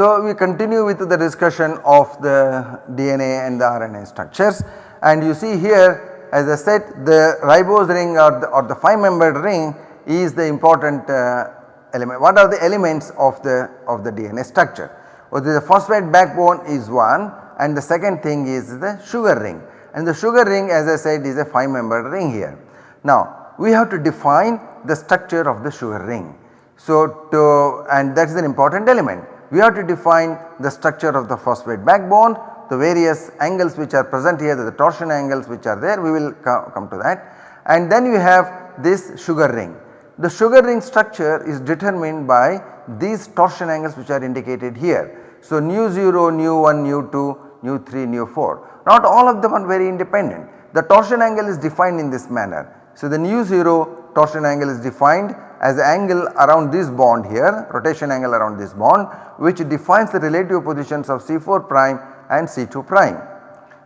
So we continue with the discussion of the DNA and the RNA structures and you see here as I said the ribose ring or the, or the 5 membered ring is the important uh, element. What are the elements of the of the DNA structure? Well, the phosphate backbone is one and the second thing is the sugar ring and the sugar ring as I said is a 5 membered ring here. Now we have to define the structure of the sugar ring. So to and that is an important element. We have to define the structure of the phosphate backbone, the various angles which are present here the torsion angles which are there we will co come to that and then you have this sugar ring. The sugar ring structure is determined by these torsion angles which are indicated here. So nu 0, nu 1, nu 2, nu 3, nu 4 not all of them are very independent. The torsion angle is defined in this manner. So the nu 0 torsion angle is defined as angle around this bond here rotation angle around this bond which defines the relative positions of C4 prime and C2 prime.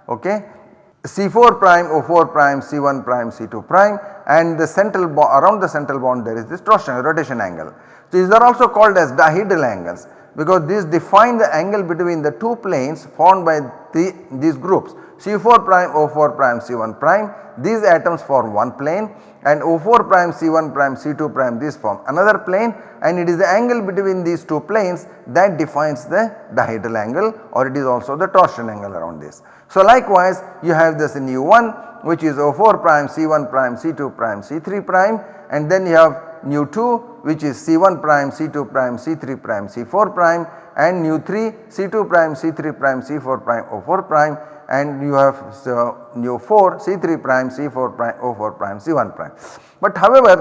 Okay. C4 prime, O4 prime, C1 prime, C2 prime and the central around the central bond there is this torsion rotation angle. So these are also called as dihedral angles because these define the angle between the two planes formed by the, these groups C4 prime, O4 prime, C1 prime these atoms form one plane and O4 prime, C1 prime, C2 prime these form another plane and it is the angle between these two planes that defines the dihedral angle or it is also the torsion angle around this. So likewise you have this nu 1 which is O4 prime, C1 prime, C2 prime, C3 prime and then you have nu 2 which is C1 prime, C2 prime, C3 prime, C4 prime and nu 3 C2 prime, C3 prime, C4 prime, O4 prime and you have so nu 4 C3 prime, C4 prime, O4 prime, C1 prime. But however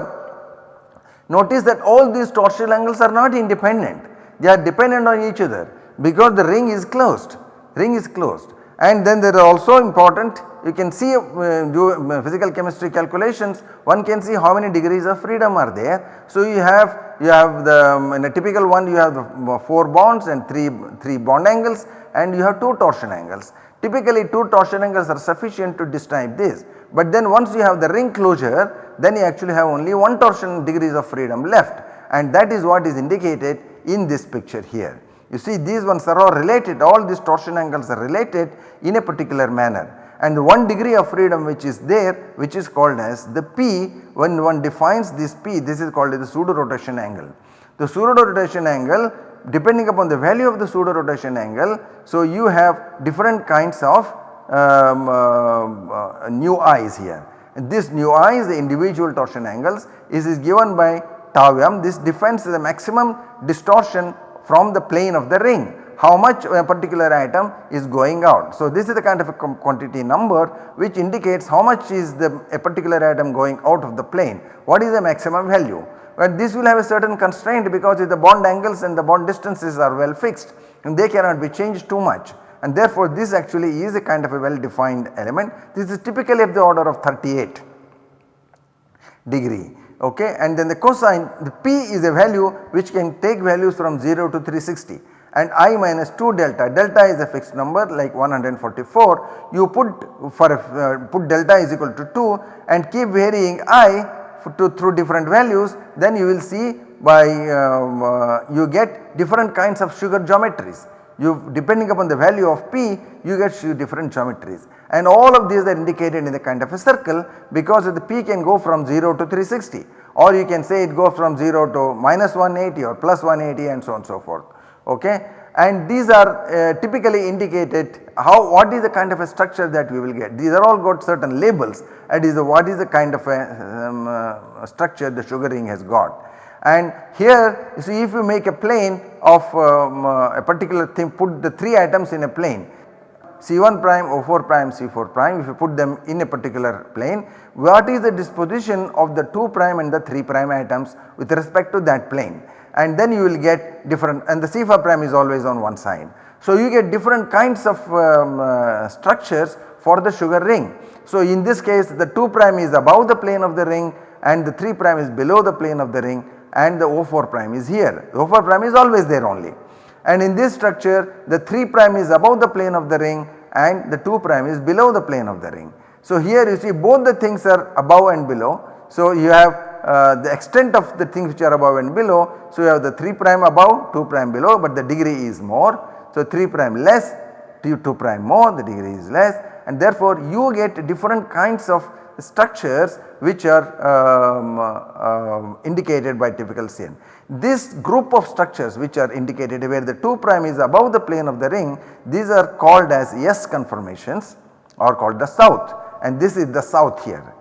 notice that all these torsional angles are not independent they are dependent on each other because the ring is closed ring is closed and then there are also important you can see uh, do uh, physical chemistry calculations one can see how many degrees of freedom are there. So you have you have the um, in a typical one you have the 4 bonds and 3 3 bond angles and you have 2 torsion angles. Typically 2 torsion angles are sufficient to describe this but then once you have the ring closure then you actually have only 1 torsion degrees of freedom left and that is what is indicated in this picture here. You see these ones are all related all these torsion angles are related in a particular manner and the one degree of freedom which is there which is called as the P when one defines this P this is called as the pseudo rotation angle. The pseudo rotation angle depending upon the value of the pseudo rotation angle so you have different kinds of um, uh, uh, nu i's here. And this nu i is the individual torsion angles is, is given by tau m this defines the maximum distortion from the plane of the ring how much a particular atom is going out. So this is the kind of a quantity number which indicates how much is the a particular atom going out of the plane what is the maximum value. But this will have a certain constraint because if the bond angles and the bond distances are well fixed and they cannot be changed too much. And therefore this actually is a kind of a well defined element. This is typically of the order of 38 degree okay? And then the cosine the p is a value which can take values from 0 to 360 and i minus 2 delta delta is a fixed number like 144 you put for a, uh, put delta is equal to 2 and keep varying i to through different values then you will see by um, uh, you get different kinds of sugar geometries. You depending upon the value of p you get different geometries. And all of these are indicated in the kind of a circle because the p can go from 0 to 360 or you can say it goes from 0 to minus 180 or plus 180 and so on and so forth. Okay and these are uh, typically indicated how what is the kind of a structure that we will get. These are all got certain labels. That is the what is the kind of a um, uh, structure the sugar ring has got. And here you see if you make a plane of um, uh, a particular thing put the 3 atoms in a plane C1 prime, O4 prime, C4 prime if you put them in a particular plane what is the disposition of the 2 prime and the 3 prime atoms with respect to that plane and then you will get different and the C5 prime is always on one side. So you get different kinds of um, uh, structures for the sugar ring. So in this case the 2 prime is above the plane of the ring and the 3 prime is below the plane of the ring and the O4 prime is here. The O4 prime is always there only. And in this structure the 3 prime is above the plane of the ring and the 2 prime is below the plane of the ring. So here you see both the things are above and below. So you have uh, the extent of the things which are above and below. So, you have the 3 prime above 2 prime below but the degree is more. So, 3 prime less 2 prime more the degree is less and therefore you get different kinds of structures which are um, uh, indicated by typical CN. This group of structures which are indicated where the 2 prime is above the plane of the ring these are called as S conformations or called the south and this is the south here.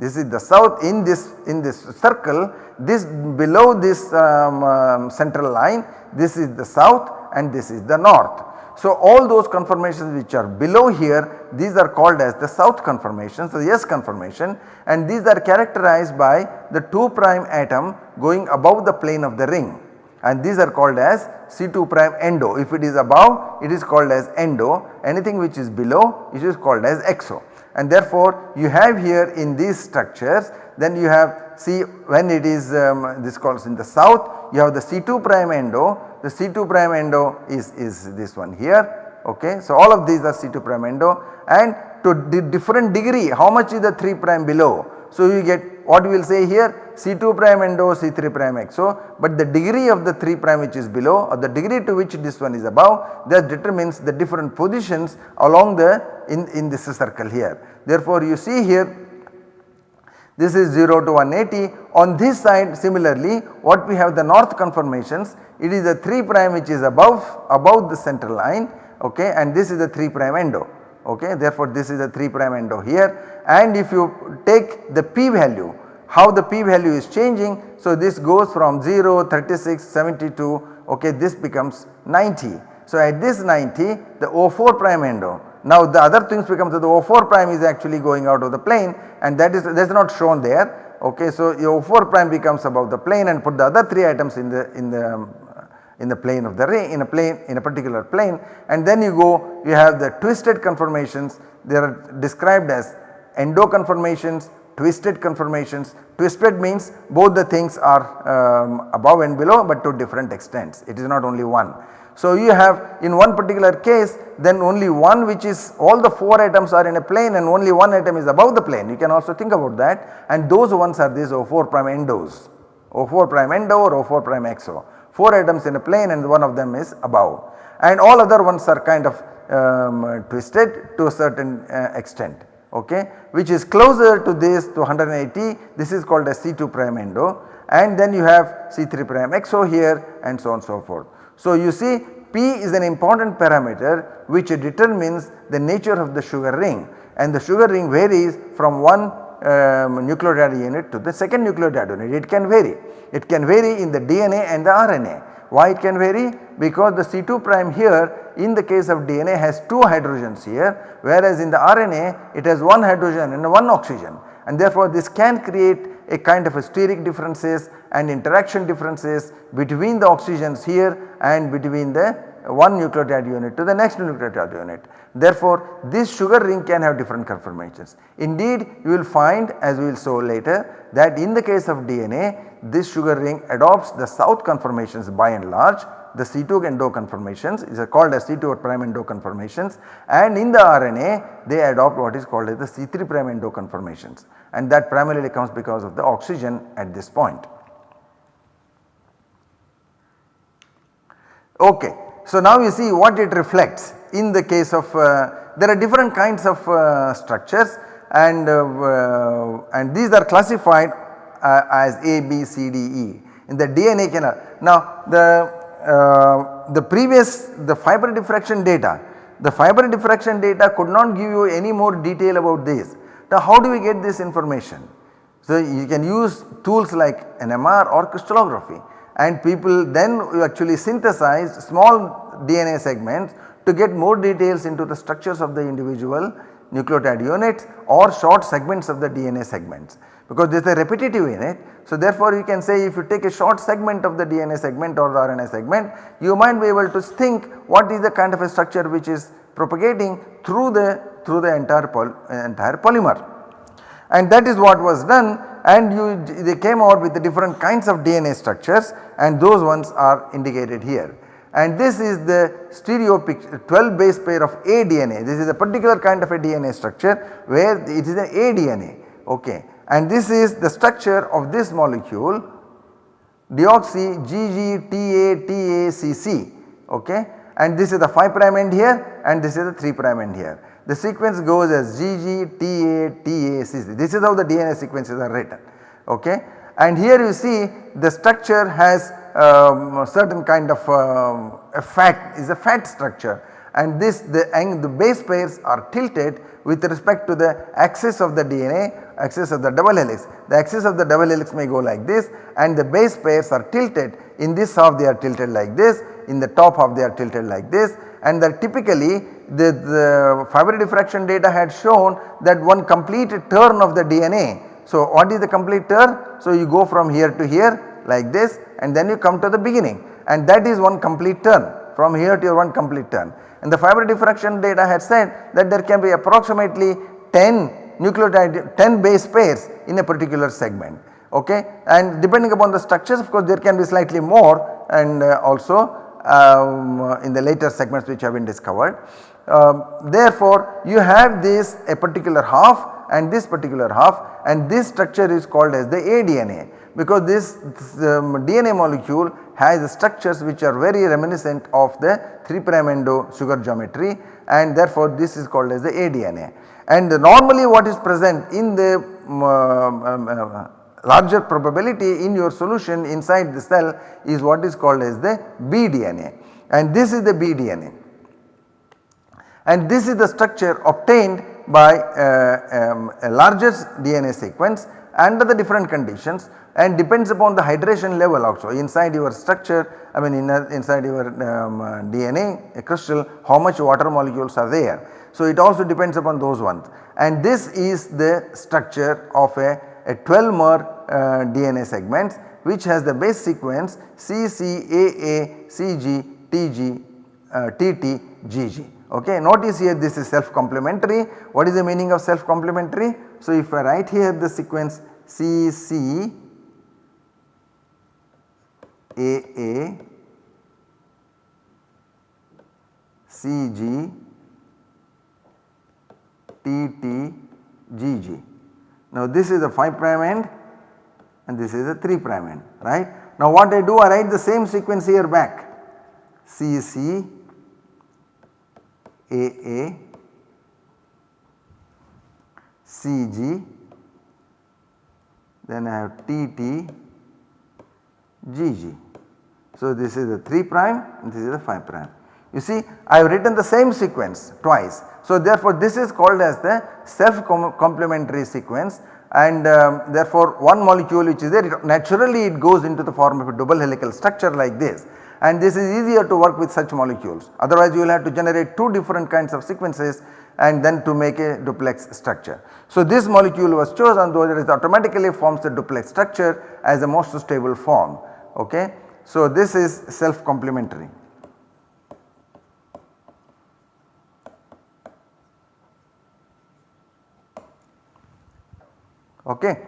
This is the south in this in this circle. This below this um, um, central line this is the south and this is the north. So, all those conformations which are below here these are called as the south conformations the S conformation. And these are characterized by the 2 prime atom going above the plane of the ring. And these are called as C2 prime endo. If it is above it is called as endo. Anything which is below it is called as exo and therefore you have here in these structures then you have see when it is um, this calls in the south you have the C2 prime endo the C2 prime endo is, is this one here ok. So all of these are C2 prime endo and to the different degree how much is the 3 prime below. So you get what we will say here C2 prime endo C3 prime exo but the degree of the 3 prime which is below or the degree to which this one is above that determines the different positions along the in, in this circle here. Therefore you see here this is 0 to 180 on this side similarly what we have the north conformations it is the 3 prime which is above above the central line okay and this is the 3 prime endo okay therefore this is a 3 prime endo here. And if you take the p value how the p value is changing so this goes from 0 36 72 okay this becomes 90 so at this 90 the O4 prime endo now the other things becomes that the O4 prime is actually going out of the plane and that is that is not shown there. Okay so your O4 prime becomes above the plane and put the other 3 atoms in the in the um, in the plane of the ring in a plane in a particular plane and then you go you have the twisted conformations. They are described as endo conformations twisted conformations. Twisted means both the things are um, above and below but to different extents. It is not only one. So you have in one particular case then only one which is all the 4 atoms are in a plane and only one atom is above the plane. You can also think about that. And those ones are these O4 prime endos. O4 prime endo or O4 prime exo 4 atoms in a plane and one of them is above. And all other ones are kind of um, twisted to a certain uh, extent okay? Which is closer to this to 180 this is called a C2 prime endo. And then you have C3 prime exo here and so on so forth. So you see P is an important parameter which determines the nature of the sugar ring. And the sugar ring varies from one um, nucleotide unit to the second nucleotide unit it can vary. It can vary in the DNA and the RNA. Why it can vary? Because the C2 prime here in the case of DNA has 2 hydrogens here whereas in the RNA it has 1 hydrogen and 1 oxygen and therefore this can create a kind of a steric differences and interaction differences between the oxygens here and between the one nucleotide unit to the next nucleotide unit. Therefore, this sugar ring can have different conformations. Indeed, you will find as we will show later that in the case of DNA this sugar ring adopts the south conformations by and large the C2 endo conformations is called as C2 prime endo conformations and in the RNA they adopt what is called as the C3 prime endo conformations and that primarily comes because of the oxygen at this point. Okay. So now you see what it reflects in the case of uh, there are different kinds of uh, structures and uh, uh and these are classified uh, as A, B, C, D, E in the DNA canal. Now the the previous the fiber diffraction data the fiber diffraction data could not give you any more detail about this. Now how do we get this information? So you can use tools like NMR or crystallography and people then actually synthesized small DNA segments to get more details into the structures of the individual nucleotide units or short segments of the DNA segments because there is a repetitive unit. So therefore you can say if you take a short segment of the DNA segment or the RNA segment you might be able to think what is the kind of a structure which is propagating through the through the entire, poly, entire polymer. And that is what was done. And you they came out with the different kinds of DNA structures. And those ones are indicated here. And this is the stereo picture, 12 base pair of A DNA. This is a particular kind of a DNA structure where it is an A DNA okay. And this is the structure of this molecule deoxy GGTATACC okay. And this is the 5 prime end here. And this is the 3 prime end here. The sequence goes as GG, TA, GGTATACC this is how the DNA sequences are written okay? And here you see the structure has um, certain kind of um, a fat is a fat structure. And this the, the base pairs are tilted with respect to the axis of the DNA axis of the double helix. The axis of the double helix may go like this and the base pairs are tilted. In this half they are tilted like this. In the top half they are tilted like this. And that typically the, the fiber diffraction data had shown that one complete turn of the DNA. So what is the complete turn? So you go from here to here like this and then you come to the beginning and that is one complete turn from here to your one complete turn and the fiber diffraction data had said that there can be approximately 10 nucleotide 10 base pairs in a particular segment okay and depending upon the structures of course there can be slightly more and uh, also um, in the later segments which have been discovered. Um, therefore you have this a particular half and this particular half and this structure is called as the aDNA because this, this um, DNA molecule has structures which are very reminiscent of the 3 prime endo sugar geometry and therefore this is called as the aDNA. And normally what is present in the um, um, uh, larger probability in your solution inside the cell is what is called as the bDNA and this is the bDNA. And this is the structure obtained by uh, um, a larger DNA sequence under the different conditions and depends upon the hydration level also inside your structure I mean in, inside your um, uh, DNA a crystal how much water molecules are there. So it also depends upon those ones and this is the structure of a, a 12 mer uh, DNA segments which has the base sequence CCAA CG TG uh, TT GG. Okay. Notice here this is self complementary. What is the meaning of self complementary? So if I write here the sequence CC AA CG TT GG. Now this is the 5 prime end and this is the 3 prime end right. Now what I do I write the same sequence here back CC AA CG then I have TT GG. So this is the 3 prime and this is the 5 prime. You see I have written the same sequence twice. So therefore this is called as the self complementary sequence and um, therefore one molecule which is there naturally it goes into the form of a double helical structure like this and this is easier to work with such molecules otherwise you will have to generate two different kinds of sequences and then to make a duplex structure. So this molecule was chosen though it automatically forms the duplex structure as the most stable form okay. So this is self complementary. Okay.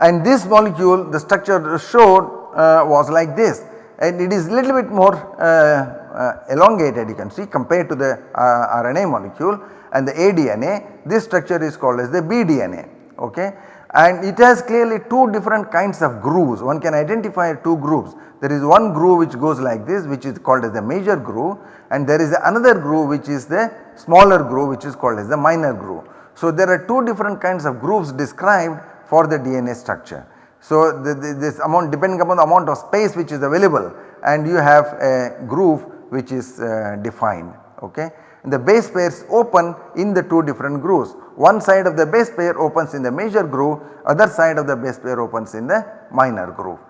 And this molecule the structure showed uh, was like this and it is little bit more uh, uh, elongated you can see compared to the uh, RNA molecule and the aDNA this structure is called as the bDNA okay and it has clearly two different kinds of grooves one can identify two grooves there is one groove which goes like this which is called as the major groove and there is another groove which is the smaller groove which is called as the minor groove. So there are two different kinds of grooves described for the DNA structure. So the, the, this amount depending upon the amount of space which is available and you have a groove which is uh, defined okay the base pairs open in the two different grooves. One side of the base pair opens in the major groove, other side of the base pair opens in the minor groove.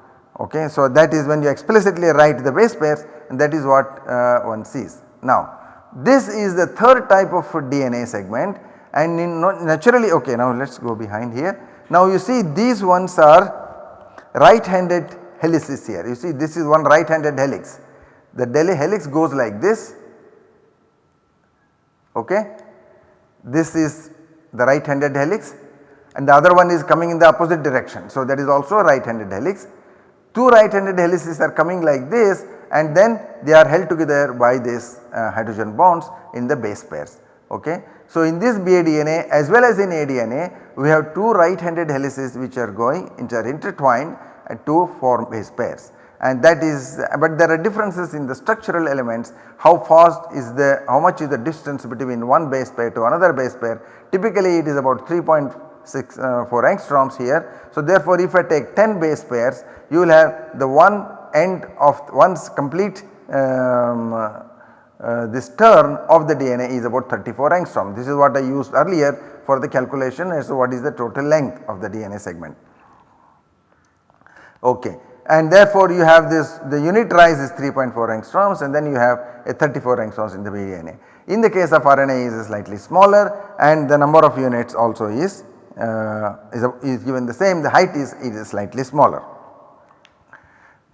Okay. So, that is when you explicitly write the base pairs and that is what uh, one sees. Now, this is the third type of DNA segment and naturally okay now let us go behind here. Now you see these ones are right handed helices here you see this is one right handed helix. The helix goes like this okay. This is the right handed helix and the other one is coming in the opposite direction. So that is also a right handed helix. Two right handed helices are coming like this and then they are held together by these uh, hydrogen bonds in the base pairs okay. So in this BADNA as well as in ADNA we have two right handed helices which are going are intertwined to form base pairs. And that is but there are differences in the structural elements. How fast is the how much is the distance between one base pair to another base pair? Typically it is about 3.64 uh, angstroms here. So therefore if I take 10 base pairs you will have the one end of one's complete um, uh, this turn of the DNA is about 34 angstrom. This is what I used earlier for the calculation as to what is the total length of the DNA segment. Okay. And therefore you have this the unit rise is 3.4 angstroms and then you have a 34 angstroms in the DNA. In the case of RNA is slightly smaller and the number of units also is, uh, is, a, is given the same the height is, is slightly smaller.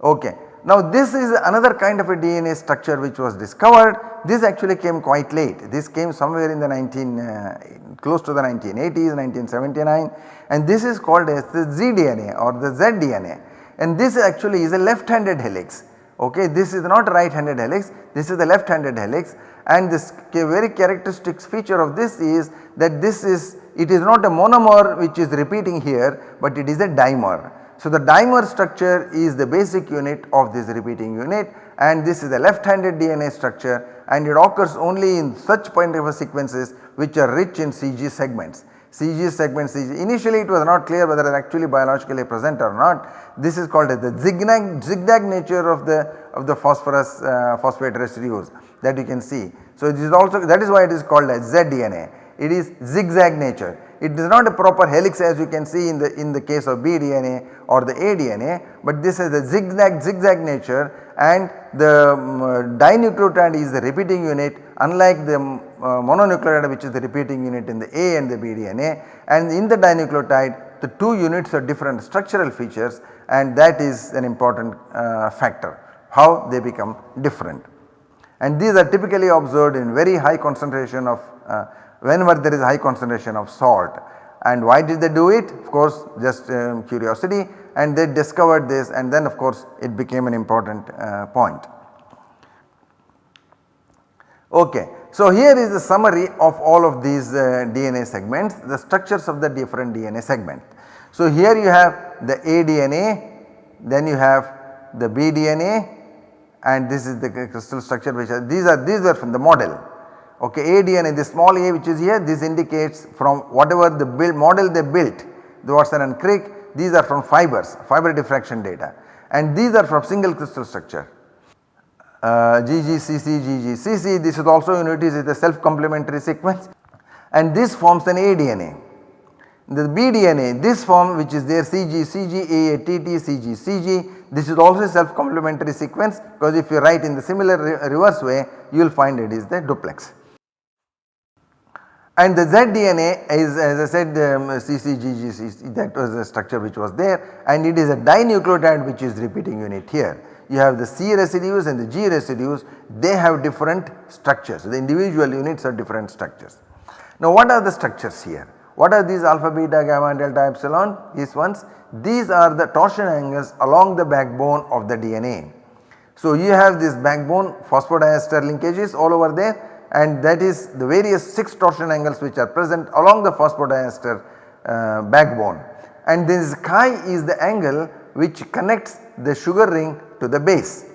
Okay. Now this is another kind of a DNA structure which was discovered. This actually came quite late. This came somewhere in the 19 uh, close to the 1980s 1979 and this is called as the ZDNA or the ZDNA and this actually is a left handed helix. Okay, this is not right handed helix, this is the left handed helix and this very characteristic feature of this is that this is it is not a monomer which is repeating here but it is a dimer. So the dimer structure is the basic unit of this repeating unit and this is a left handed DNA structure and it occurs only in such point of sequences which are rich in CG segments. CG segments initially it was not clear whether it actually biologically present or not. This is called as the zigzag, zigzag nature of the of the phosphorus uh, phosphate residues that you can see. So this is also that is why it is called as ZDNA. It is zigzag nature. It is not a proper helix as you can see in the in the case of BDNA or the ADNA, but this is a zigzag zigzag nature and the um, dinucleotide is the repeating unit unlike the um, uh, mononucleotide which is the repeating unit in the A and the BDNA and in the dinucleotide the two units are different structural features and that is an important uh, factor how they become different. And these are typically observed in very high concentration of uh, whenever there is high concentration of salt. And why did they do it? Of course just um, curiosity and they discovered this and then of course it became an important uh, point. Okay. So here is the summary of all of these uh, DNA segments, the structures of the different DNA segment. So here you have the ADNA, then you have the BDNA and this is the crystal structure which are these are these are from the model okay ADNA the small a which is here this indicates from whatever the build model they built the Watson and Crick these are from fibers fiber diffraction data and these are from single crystal structure. Uh, GGCC GGCC this is also notice is a self complementary sequence and this forms an ADNA. The BDNA this form which is there CG CG AA TT CG CG this is also a self complementary sequence because if you write in the similar re reverse way you will find it is the duplex. And the ZDNA is as I said um, that was the structure which was there and it is a dinucleotide which is repeating unit here. You have the C residues and the G residues they have different structures the individual units are different structures. Now what are the structures here? What are these alpha, beta, gamma, delta, epsilon? These ones, these are the torsion angles along the backbone of the DNA. So you have this backbone phosphodiester linkages all over there and that is the various 6 torsion angles which are present along the phosphodiester uh, backbone and this chi is the angle which connects the sugar ring to the base.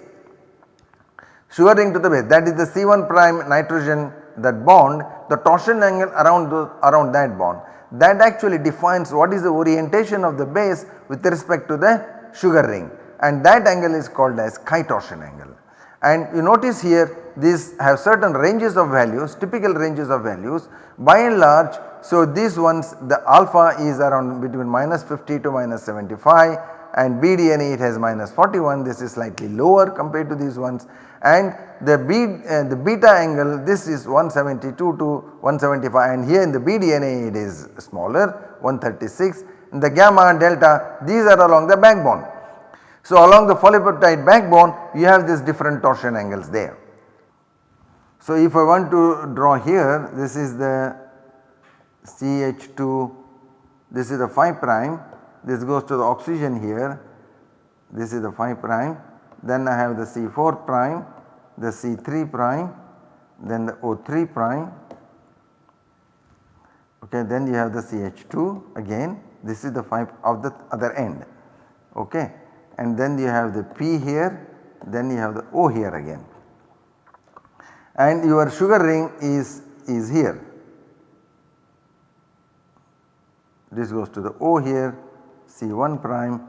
Sugar ring to the base that is the C1 prime nitrogen that bond the torsion angle around the, around that bond that actually defines what is the orientation of the base with respect to the sugar ring and that angle is called as chi torsion angle. And you notice here these have certain ranges of values typical ranges of values. By and large so these ones the alpha is around between minus 50 to minus 75 and BDNA it has minus 41 this is slightly lower compared to these ones. And the B uh, the beta angle this is 172 to 175 and here in the BDNA it is smaller 136 in the gamma delta these are along the backbone. So along the polypeptide backbone you have these different torsion angles there. So if I want to draw here this is the CH2 this is the 5 prime this goes to the oxygen here this is the 5 prime then I have the C4 prime the C3 prime then the O3 prime. Okay then you have the CH2 again this is the 5 of the other end. Okay and then you have the P here then you have the O here again and your sugar ring is, is here. This goes to the O here C1 prime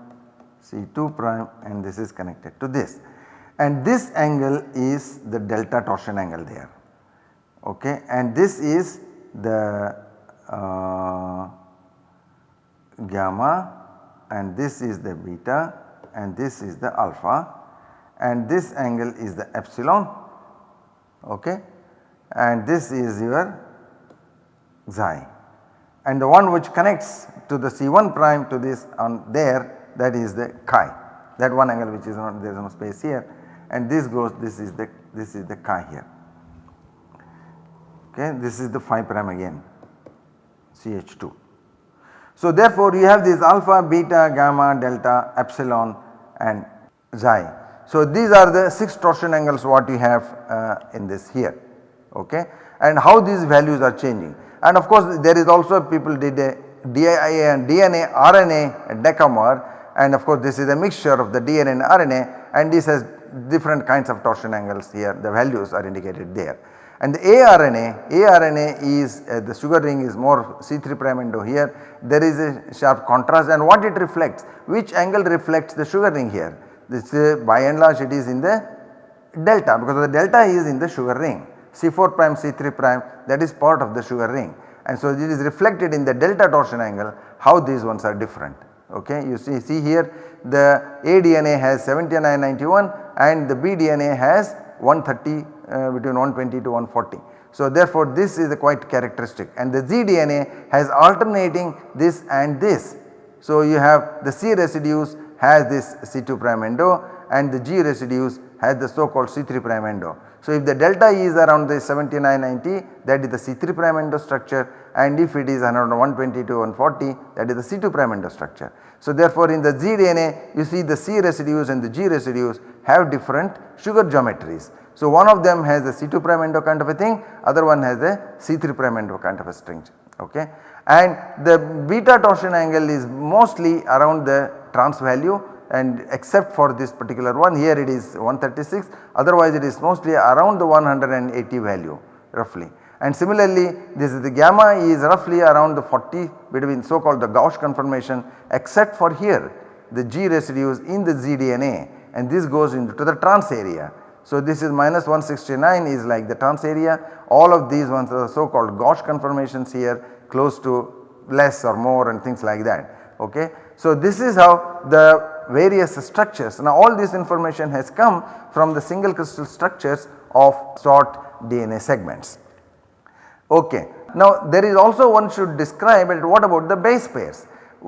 C2 prime and this is connected to this. And this angle is the delta torsion angle there. Okay? And this is the uh, gamma and this is the beta and this is the alpha and this angle is the epsilon okay? And this is your xi and the one which connects to the C1 prime to this on there that is the chi. That one angle which is not there is no space here. And this goes this is the this is the chi here. Okay this is the 5 prime again CH2. So therefore you have this alpha, beta, gamma, delta, epsilon and xi. So these are the 6 torsion angles what you have uh, in this here okay? And how these values are changing. And of course there is also people did a DIA and DNA RNA decamer. And of course this is a mixture of the DNA and RNA and this has different kinds of torsion angles here. The values are indicated there. And the aRNA, aRNA is uh, the sugar ring is more C3 prime endo here. There is a sharp contrast. And what it reflects which angle reflects the sugar ring here this uh, by and large it is in the delta because the delta is in the sugar ring C4 prime C3 prime that is part of the sugar ring and so it is reflected in the delta torsion angle how these ones are different okay. You see, see here the aDNA has 7991 and the bDNA has 130 uh, between 120 to 140. So therefore this is quite characteristic and the zDNA has alternating this and this. So you have the C residues has this C2 prime endo and the G residues has the so called C3 prime endo. So if the delta is around the 7990 that is the C3 prime endo structure and if it is around 120 to 140 that is the C2 prime endo structure. So therefore in the zDNA you see the C residues and the G residues have different sugar geometries. So one of them has a C2 prime endo kind of a thing other one has a C3 prime endo kind of a structure okay. And the beta torsion angle is mostly around the trans value and except for this particular one here it is 136 otherwise it is mostly around the 180 value roughly. And similarly this is the gamma is roughly around the 40 between so called the gauche conformation except for here the G residues in the zDNA and this goes into the trans area. So this is minus 169 is like the trans area all of these ones are so called gauche conformations here close to less or more and things like that okay. So this is how the various structures now all this information has come from the single crystal structures of short DNA segments. Okay. Now there is also one should describe it what about the base pairs.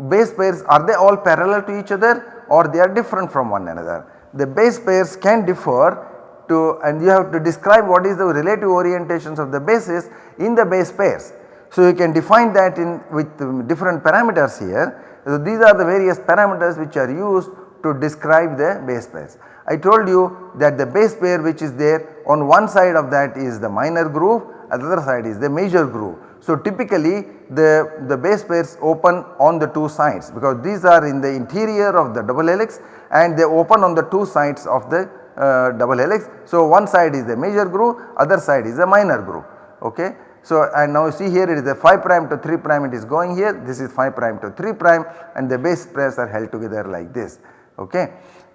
Base pairs are they all parallel to each other or they are different from one another. The base pairs can differ to and you have to describe what is the relative orientations of the bases in the base pairs. So you can define that in with different parameters here. So these are the various parameters which are used to describe the base pairs. I told you that the base pair which is there on one side of that is the minor groove at the other side is the major groove. So typically the, the base pairs open on the two sides because these are in the interior of the double helix and they open on the two sides of the uh, double helix. So one side is the major groove other side is the minor groove okay. So and now you see here it is a 5 prime to 3 prime it is going here this is 5 prime to 3 prime and the base pairs are held together like this okay.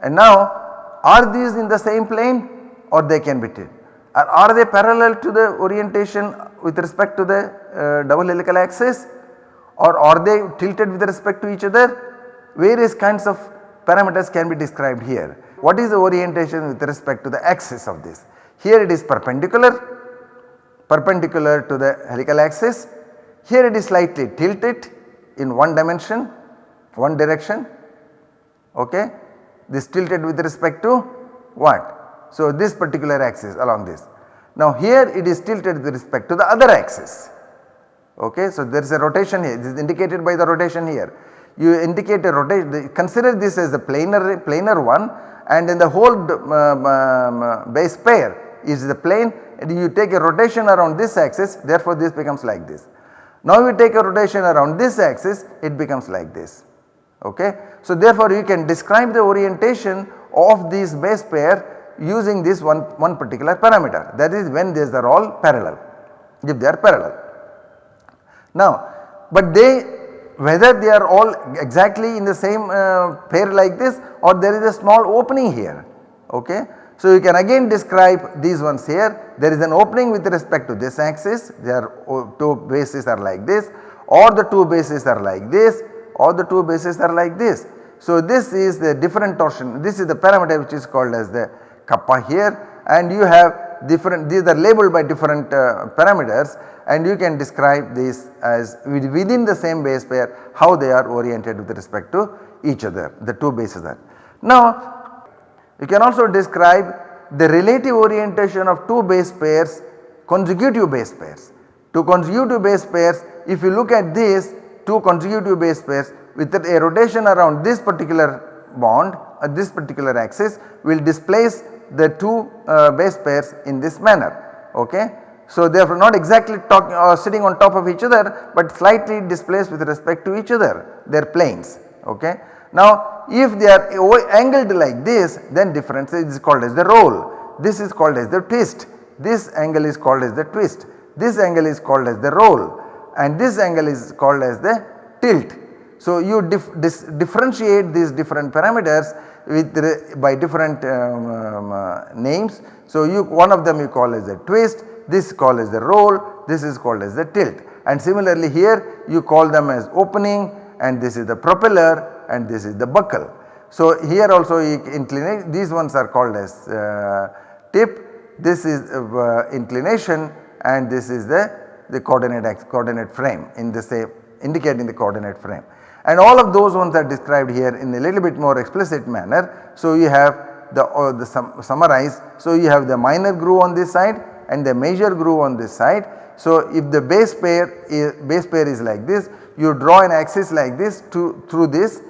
And now are these in the same plane or they can be tilted are, are they parallel to the orientation with respect to the uh, double helical axis or are they tilted with respect to each other various kinds of parameters can be described here. What is the orientation with respect to the axis of this? Here it is perpendicular, perpendicular to the helical axis. Here it is slightly tilted in one dimension, one direction, okay. This tilted with respect to what? So this particular axis along this. Now here it is tilted with respect to the other axis. Okay, so there is a rotation here. This is indicated by the rotation here. You indicate a rotation. Consider this as a planar planar one, and in the whole um, um, base pair is the plane. And you take a rotation around this axis. Therefore, this becomes like this. Now you take a rotation around this axis it becomes like this okay. So therefore you can describe the orientation of this base pair using this one, one particular parameter that is when these are all parallel if they are parallel. Now but they whether they are all exactly in the same uh, pair like this or there is a small opening here okay. So you can again describe these ones here there is an opening with respect to this axis their two bases are like this or the two bases are like this or the two bases are like this. So this is the different torsion this is the parameter which is called as the kappa here and you have different these are labeled by different uh, parameters and you can describe this as within the same base pair how they are oriented with respect to each other the two bases are. Now you can also describe the relative orientation of two base pairs consecutive base pairs. Two consecutive base pairs if you look at this two consecutive base pairs with a rotation around this particular bond at this particular axis will displace the two uh, base pairs in this manner okay. So therefore not exactly talking or uh, sitting on top of each other but slightly displaced with respect to each other their planes okay. Now if they are angled like this then difference is called as the roll. This is called as the twist. This angle is called as the twist. This angle is called as the roll. And this angle is called as the tilt. So you dif differentiate these different parameters with by different um, um, uh, names. So you one of them you call as a twist. This is called as the roll, this is called as the tilt. And similarly here you call them as opening. And this is the propeller and this is the buckle. So here also inclination these ones are called as uh, tip, this is uh, inclination and this is the, the coordinate coordinate frame in the same indicating the coordinate frame. And all of those ones are described here in a little bit more explicit manner. So you have the, uh, the sum, summarize. So you have the minor groove on this side and the major groove on this side. So if the base pair is base pair is like this you draw an axis like this to through this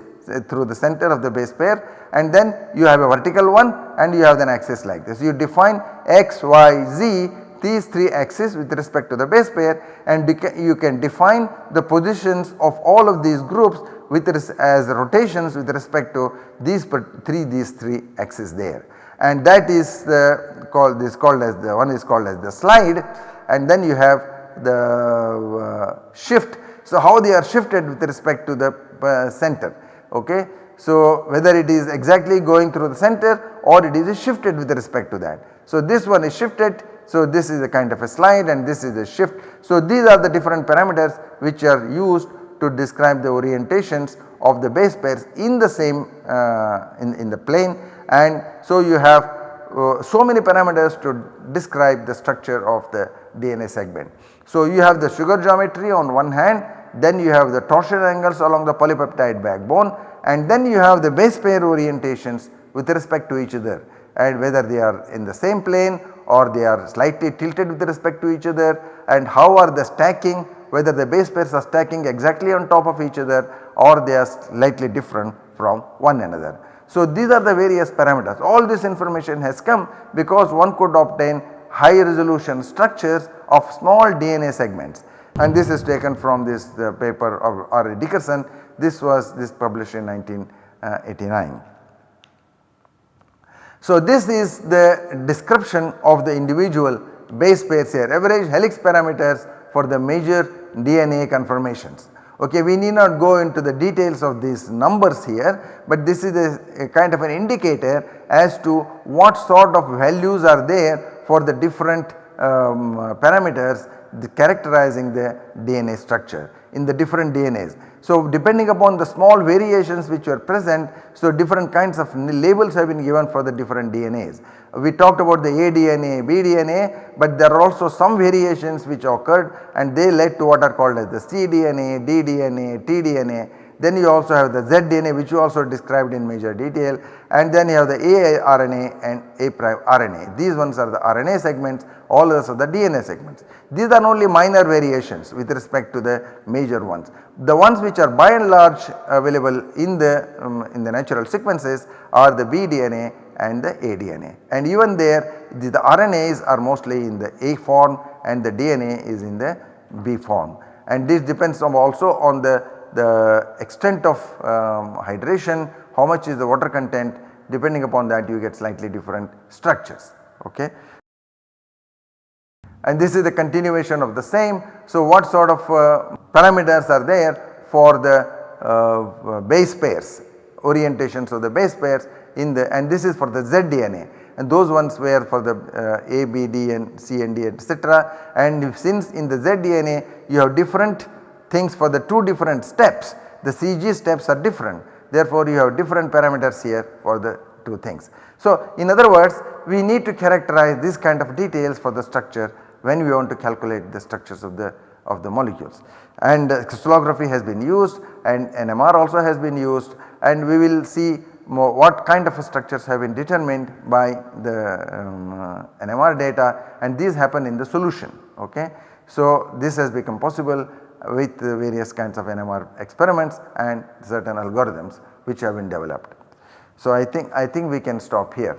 through the center of the base pair and then you have a vertical one and you have an axis like this. You define x, y, z these 3 axes with respect to the base pair and you can define the positions of all of these groups with as rotations with respect to these 3 these 3 axes there and that is the called this called as the one is called as the slide and then you have the uh, shift. So how they are shifted with respect to the uh, center okay. So whether it is exactly going through the center or it is shifted with respect to that. So this one is shifted so this is a kind of a slide and this is a shift. So these are the different parameters which are used to describe the orientations of the base pairs in the same uh, in, in the plane and so you have uh, so many parameters to describe the structure of the DNA segment. So you have the sugar geometry on one hand then you have the torsion angles along the polypeptide backbone and then you have the base pair orientations with respect to each other. And whether they are in the same plane or they are slightly tilted with respect to each other and how are the stacking whether the base pairs are stacking exactly on top of each other or they are slightly different from one another. So these are the various parameters. All this information has come because one could obtain high resolution structures of small DNA segments and this is taken from this uh, paper of R. Dickerson this was this published in 1989. So this is the description of the individual base pairs here average helix parameters for the major DNA conformations. Okay, we need not go into the details of these numbers here, but this is a, a, kind of an indicator as to what sort of values are there for the different um, parameters the characterizing the DNA structure in the different DNAs. So depending upon the small variations which were present, so different kinds of labels have been given for the different DNAs. We talked about the aDNA, bDNA but there are also some variations which occurred and they led to what are called as the cDNA, dDNA, tDNA. Then you also have the zDNA which you also described in major detail and then you have the aRNA and A prime RNA. These ones are the RNA segments all others are the DNA segments. These are only minor variations with respect to the major ones. The ones which are by and large available in the um, in the natural sequences are the bDNA and the aDNA and even there the, the RNAs are mostly in the A form and the DNA is in the B form and this depends on also on the, the extent of um, hydration, how much is the water content depending upon that you get slightly different structures. Okay. And this is the continuation of the same. So, what sort of uh, parameters are there for the uh, base pairs orientations of the base pairs in the and this is for the ZDNA and those ones were for the uh, A, B, D and C and D etc. And since in the ZDNA you have different things for the two different steps the CG steps are different therefore you have different parameters here for the two things. So in other words we need to characterize this kind of details for the structure when we want to calculate the structures of the of the molecules and uh, crystallography has been used and NMR also has been used and we will see more what kind of structures have been determined by the um, uh, NMR data and these happen in the solution ok. So this has become possible with various kinds of NMR experiments and certain algorithms which have been developed. So I think I think we can stop here.